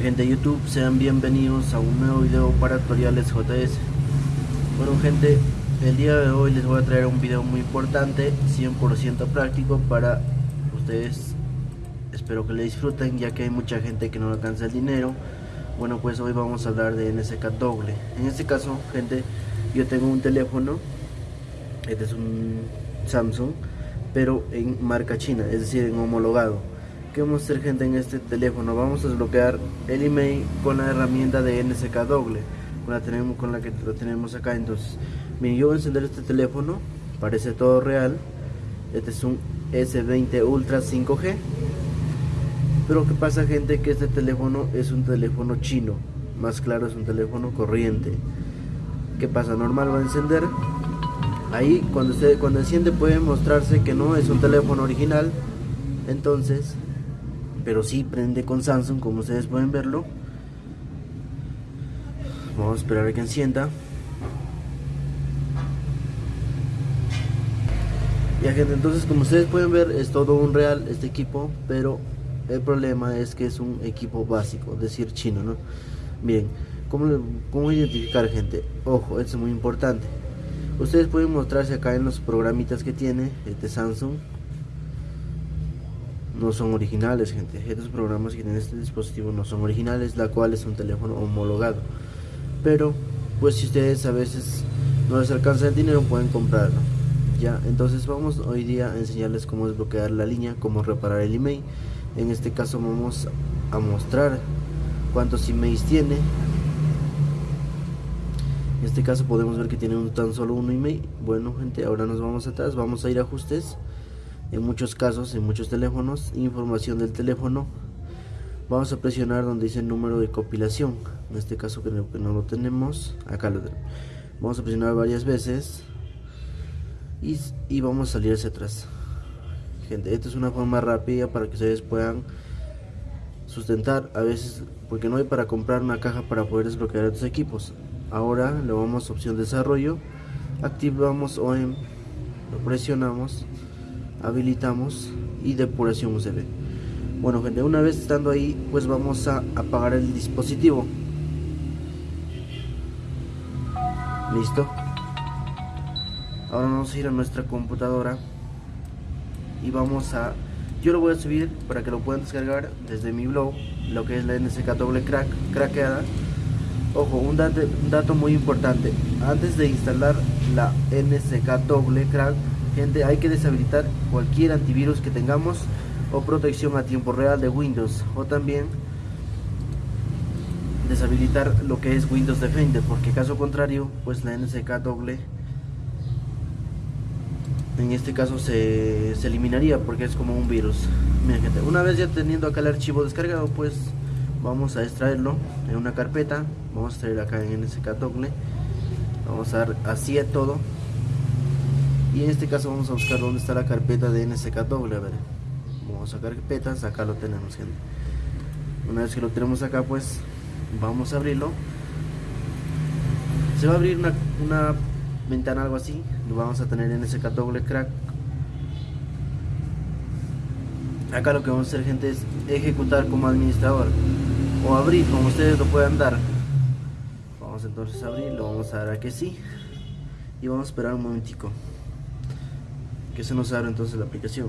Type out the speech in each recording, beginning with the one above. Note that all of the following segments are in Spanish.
gente de YouTube, sean bienvenidos a un nuevo video para tutoriales JS Bueno gente, el día de hoy les voy a traer un video muy importante 100% práctico para ustedes. Espero que le disfruten ya que hay mucha gente que no alcanza el dinero. Bueno pues hoy vamos a hablar de NSK doble En este caso gente, yo tengo un teléfono Este es un Samsung Pero en marca china, es decir en homologado. ¿Qué vamos a hacer gente en este teléfono? Vamos a desbloquear el email con la herramienta de NSK doble. Con la, tenemos, con la que lo tenemos acá. Entonces miren yo voy a encender este teléfono. Parece todo real. Este es un S20 Ultra 5G pero qué pasa gente que este teléfono es un teléfono chino. Más claro es un teléfono corriente. ¿qué pasa? normal va a encender ahí cuando cuando enciende puede mostrarse que no es un teléfono original. Entonces pero sí prende con Samsung como ustedes pueden verlo. Vamos a esperar a que encienda. Ya gente entonces como ustedes pueden ver es todo un real este equipo pero el problema es que es un equipo básico decir chino no miren cómo, cómo identificar gente ojo esto es muy importante ustedes pueden mostrarse acá en los programitas que tiene este Samsung. No son originales gente. Estos programas que tienen este dispositivo no son originales la cual es un teléfono homologado. Pero pues si ustedes a veces no les alcanza el dinero pueden comprarlo. Ya entonces vamos hoy día a enseñarles cómo desbloquear la línea cómo reparar el email. En este caso vamos a mostrar cuántos emails tiene en este caso podemos ver que tiene tan solo un email bueno gente ahora nos vamos atrás. Vamos a ir a ajustes. En muchos casos, en muchos teléfonos, información del teléfono, vamos a presionar donde dice número de compilación, en este caso no, que no lo tenemos, acá lo tenemos, vamos a presionar varias veces. Y, y vamos a salir hacia atrás. Gente, esta es una forma rápida para que ustedes puedan sustentar. A veces porque no hay para comprar una caja para poder desbloquear estos equipos ahora le vamos a opción desarrollo. Activamos OEM lo presionamos habilitamos y depuración USB. Bueno gente una vez estando ahí pues vamos a apagar el dispositivo. Listo. Ahora vamos a ir a nuestra computadora y vamos a yo lo voy a subir para que lo puedan descargar desde mi blog lo que es la NSK doble crack craqueada ojo un dato, un dato muy importante. Antes de instalar la NSK doble crack gente hay que deshabilitar cualquier antivirus que tengamos o protección a tiempo real de Windows. O también deshabilitar lo que es Windows Defender porque caso contrario pues la NSK doble en este caso se, eliminaría porque es como un virus. Gente, una vez ya teniendo acá el archivo descargado pues vamos a extraerlo en una carpeta. Vamos a extraer acá en NSK doble vamos a dar así a todo. Y en este caso vamos a buscar dónde está la carpeta de NSK doble a ver vamos a carpetas. Acá lo tenemos gente. Una vez que lo tenemos acá pues vamos a abrirlo. Se va a abrir una, una ventana algo así. Lo vamos a tener en NSK doble crack. Acá lo que vamos a hacer gente es ejecutar como administrador o abrir como ustedes lo puedan dar. Vamos entonces a abrir lo vamos a dar a que sí. Y vamos a esperar un momentico. Que se nos abre entonces la aplicación.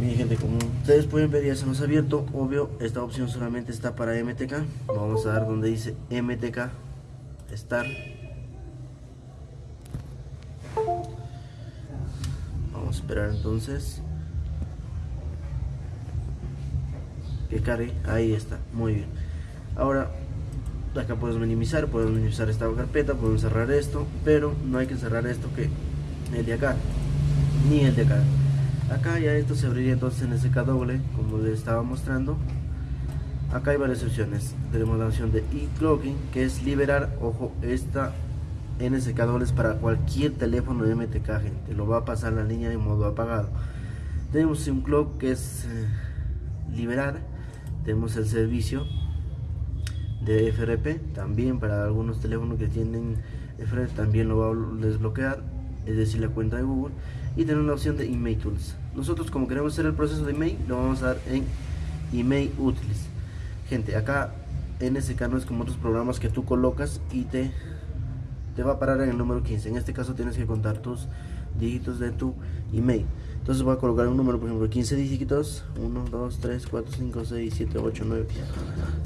Bien gente, como ustedes pueden ver ya se nos ha abierto, obvio esta opción solamente está para MTK, vamos a dar donde dice MTK Start Esperar entonces que cargue, ahí está, muy bien Ahora acá podemos minimizar, podemos minimizar esta carpeta, podemos cerrar esto, pero no hay que cerrar esto que el de acá, ni el de acá. Acá ya esto se abriría entonces en SK doble, como les estaba mostrando. Acá hay varias opciones. Tenemos la opción de e-clogging, que es liberar, ojo, esta NSK doble es para cualquier teléfono MTK, gente. Lo va a pasar la línea en modo apagado. Tenemos un clock que es eh, liberar. Tenemos el servicio de FRP también para algunos teléfonos que tienen Fred también lo va a desbloquear, es decir, la cuenta de Google. Y tener la opción de Email Tools. Nosotros como queremos hacer el proceso de email, lo vamos a dar en Email Utils. Gente, acá NSK no es como otros programas que tú colocas y te, te va a parar en el número 15. En este caso tienes que contar tus dígitos de tu email. Entonces voy a colocar un número, por ejemplo, 15 dígitos. 1, 2, 3, 4, 5, 6, 7, 8, 9,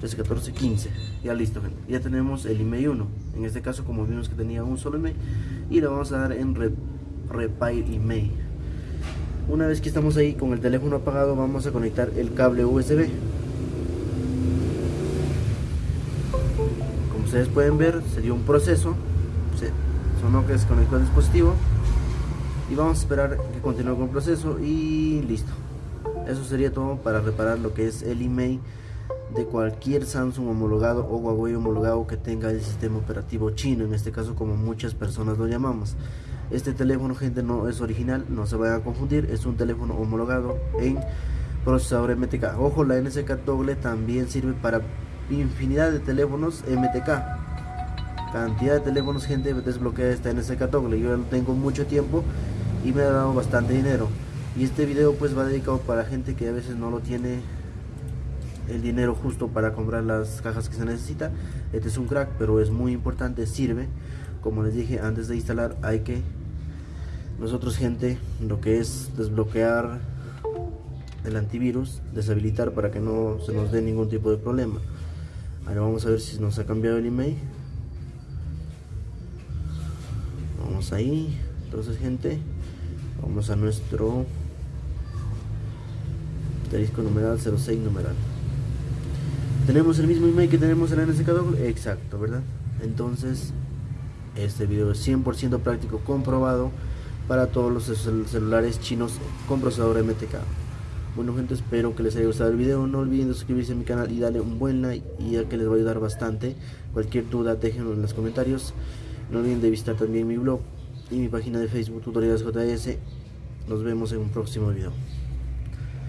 13, 14, 15. Ya listo, gente. Ya tenemos el email 1. En este caso, como vimos que tenía un solo email. Y le vamos a dar en Repair Email. Una vez que estamos ahí con el teléfono apagado, vamos a conectar el cable USB. Como ustedes pueden ver, se dio un proceso. Sonó que se conectó el dispositivo. Y vamos a esperar que continúe con el proceso y listo. Eso sería todo para reparar lo que es el email de cualquier Samsung homologado o Huawei homologado que tenga el sistema operativo chino en este caso como muchas personas lo llamamos. Este teléfono gente no es original no se vayan a confundir es un teléfono homologado en procesador MTK ojo la NSK doble también sirve para infinidad de teléfonos MTK cantidad de teléfonos gente desbloquea esta NSK doble yo no tengo mucho tiempo y me ha dado bastante dinero. Y este video pues va dedicado para gente que a veces no lo tiene el dinero justo para comprar las cajas que se necesita. Este es un crack pero es muy importante sirve. Como les dije antes de instalar hay que nosotros gente lo que es desbloquear el antivirus deshabilitar para que no se nos dé ningún tipo de problema. Ahora vamos a ver si nos ha cambiado el email vamos ahí. Entonces gente vamos a nuestro disco numeral 06 numeral. Tenemos el mismo email que tenemos en la NSK exacto verdad entonces este video es 100% práctico comprobado para todos los celulares chinos con procesador MTK bueno gente espero que les haya gustado el video. No olviden suscribirse a mi canal y darle un buen like ya que les va a ayudar bastante. Cualquier duda déjenlo en los comentarios no olviden de visitar también mi blog y mi página de Facebook Tutoriales JS. Nos vemos en un próximo video.